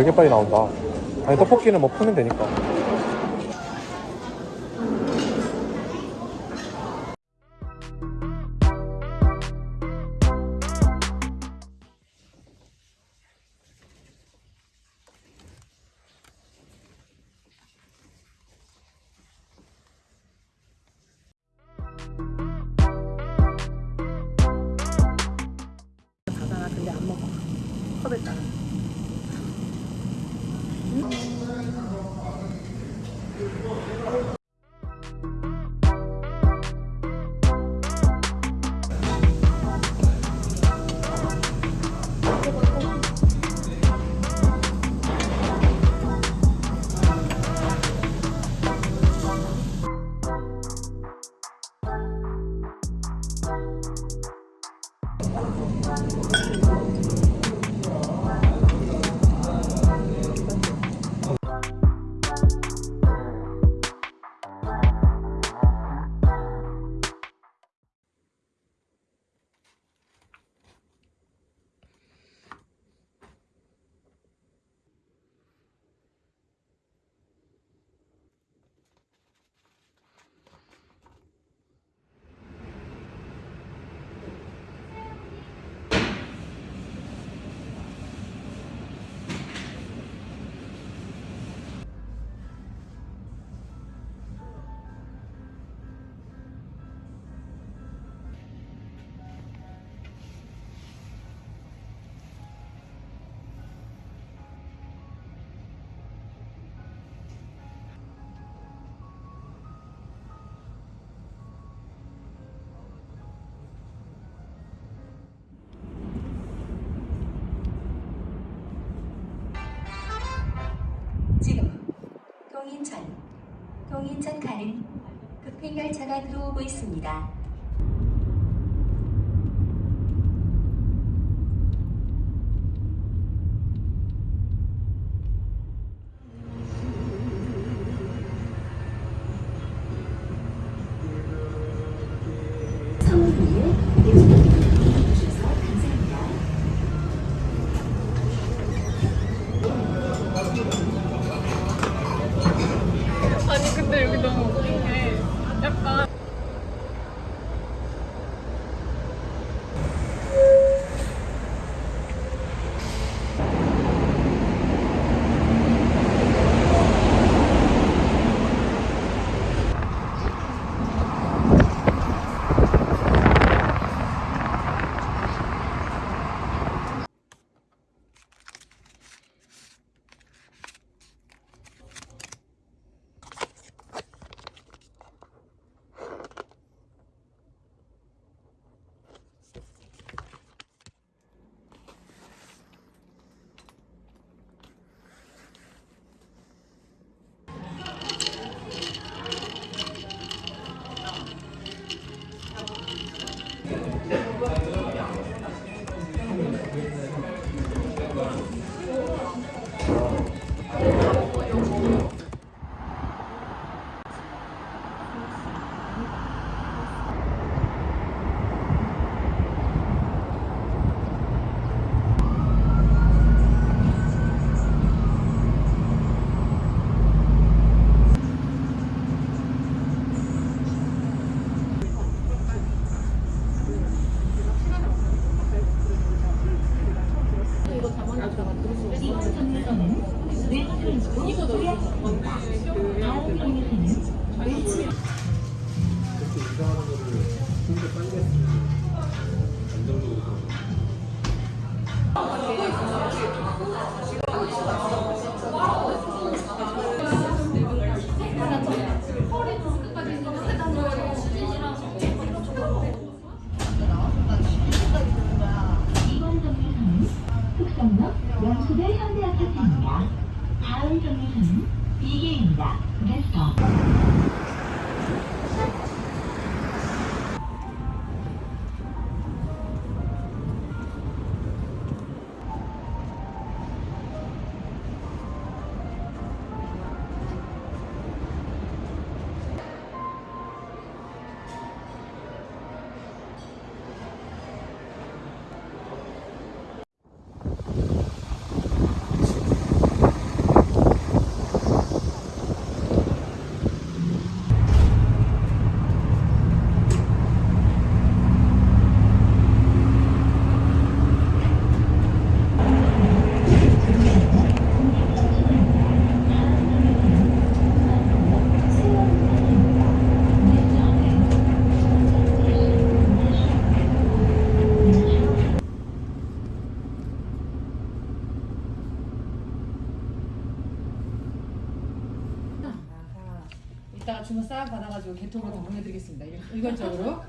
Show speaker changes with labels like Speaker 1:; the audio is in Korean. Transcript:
Speaker 1: 되게 빨리 나온다. 아니 떡볶이는 뭐 푸면 되니까.
Speaker 2: 동인천, 동인천 가는 급행열차가 들어오고 있습니다.
Speaker 3: 여기 너무 웃긴 게 약간
Speaker 4: 연수대 현대아파트입니다. 다음 정류소는 이계입니다. 게스트
Speaker 5: 받아가지고 개통으로 다 보내드리겠습니다. 이거- 이것저것.